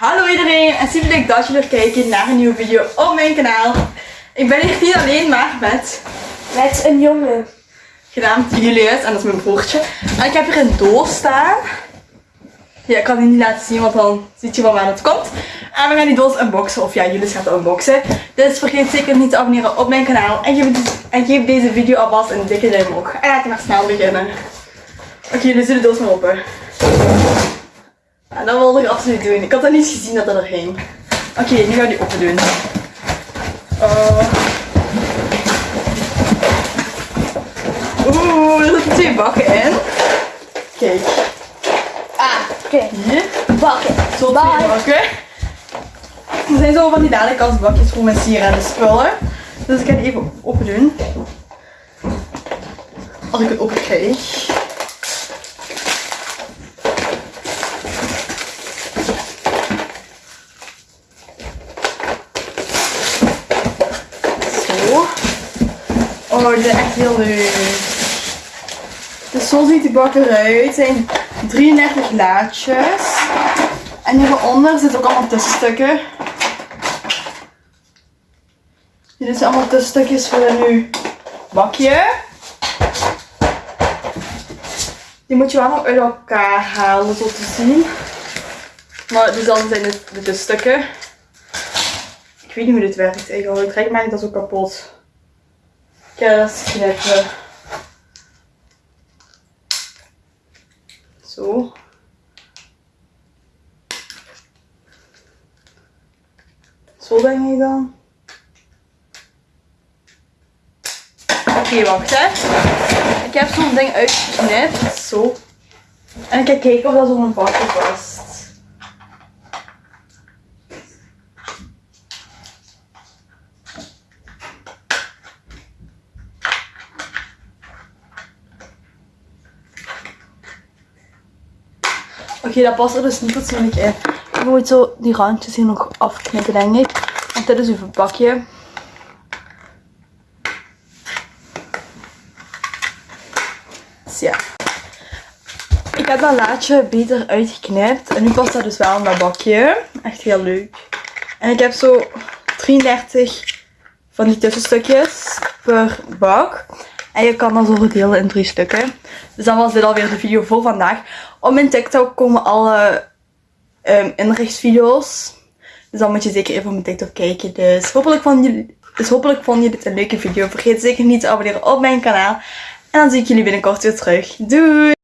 Hallo iedereen en super leuk dat jullie weer kijken naar een nieuwe video op mijn kanaal. Ik ben hier niet alleen, maar met Met een jongen. genaamd Julius en dat is mijn broertje. En ik heb hier een doos staan. Ja, ik kan die niet laten zien, want dan ziet je van waar het komt. En we gaan die doos unboxen, of ja, Julius gaat het unboxen. Dus vergeet zeker niet te abonneren op mijn kanaal. En geef, en geef deze video alvast een dikke duim omhoog. En laten we maar snel beginnen. Oké, jullie zullen de doos maar open. En dat wilde ik absoluut doen. Ik had dat niet gezien dat dat er ging. Oké, nu ga ik die open doen. Uh. Oeh, er zitten twee bakken in. Kijk, Ah, oké. hier. Bakken. Zo twee Bye. bakken. Er zijn zo van die dadelijk als bakjes voor mijn sieraden spullen. Dus ik ga die even open doen. Als ik het open krijg. Zo. Oh, is echt heel leuk. Dus zo ziet die bak eruit. Het zijn 33 laadjes. En hieronder zitten ook allemaal tussenstukken. Dit zijn allemaal tussenstukjes voor een nieuw bakje. Die moet je wel nog uit elkaar halen, zo te zien. Maar dus dan zijn het de tussenstukken. Ik weet niet hoe dit werkt eigenlijk. Het trek maakt dat zo kapot. Ja, dat knippen. Zo. Zo denk ik dan. Oké, wacht hè. Ik heb zo'n ding uitgeknipt. Zo. En ik ga kijken of dat zo'n bakje past. Oké, dat past er dus niet fatsoenlijk in. Ik moet zo die randjes hier nog afknippen, denk ik. Want dit is uw verpakje. Dus ja. Ik heb dat laadje beter uitgeknipt. En nu past dat dus wel in dat bakje. Echt heel leuk. En ik heb zo 33 van die tussenstukjes per bak. En je kan dat zo verdelen in drie stukken. Dus dan was dit alweer de video voor vandaag. Op mijn TikTok komen alle um, inrichtsvideo's. Dus dan moet je zeker even op mijn TikTok kijken. Dus hopelijk vonden jullie, dus hopelijk vonden jullie dit een leuke video. Vergeet zeker niet te abonneren op mijn kanaal. En dan zie ik jullie binnenkort weer terug. Doei!